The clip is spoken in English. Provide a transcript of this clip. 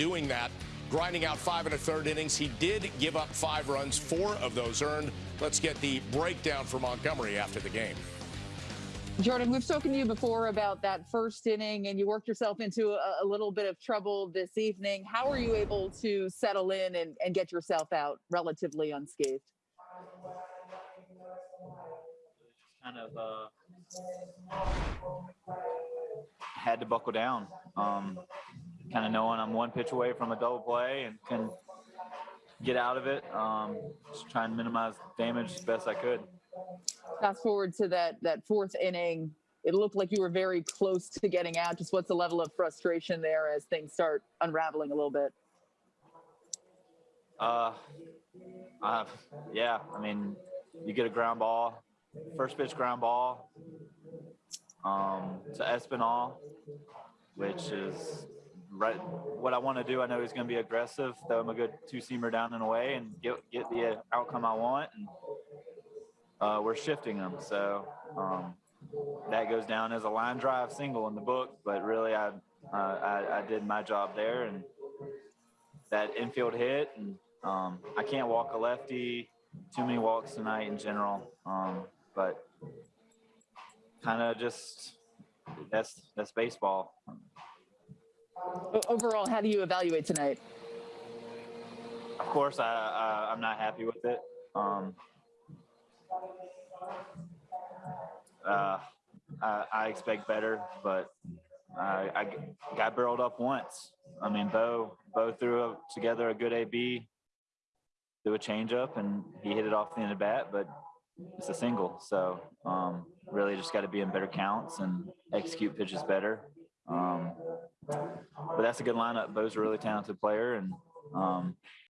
doing that, grinding out five and a third innings. He did give up five runs, four of those earned. Let's get the breakdown for Montgomery after the game. Jordan, we've spoken to you before about that first inning, and you worked yourself into a, a little bit of trouble this evening. How are you able to settle in and, and get yourself out relatively unscathed? kind of uh, had to buckle down. Um, kind of knowing I'm one pitch away from a double play and can get out of it. Um, just try and minimize damage as best I could. Fast forward to that that fourth inning. It looked like you were very close to getting out. Just what's the level of frustration there as things start unraveling a little bit? Uh, uh, yeah, I mean, you get a ground ball, first pitch ground ball um, to Espinal, which is right what I want to do. I know he's going to be aggressive, throw him a good two seamer down and away, and get get the outcome I want. And uh, we're shifting them, so um, that goes down as a line drive single in the book. But really, I, uh, I I did my job there, and that infield hit, and um, I can't walk a lefty. Too many walks tonight in general, um, but kind of just that's that's baseball. Overall, how do you evaluate tonight? Of course, I, I I'm not happy with it. Um, uh, I, I expect better, but I, I got barreled up once. I mean, Bo Bo threw a, together a good AB, threw a changeup, and he hit it off the end of the bat, but it's a single. So um, really, just got to be in better counts and execute pitches better. Um, but that's a good lineup. Bo's a really talented player, and um,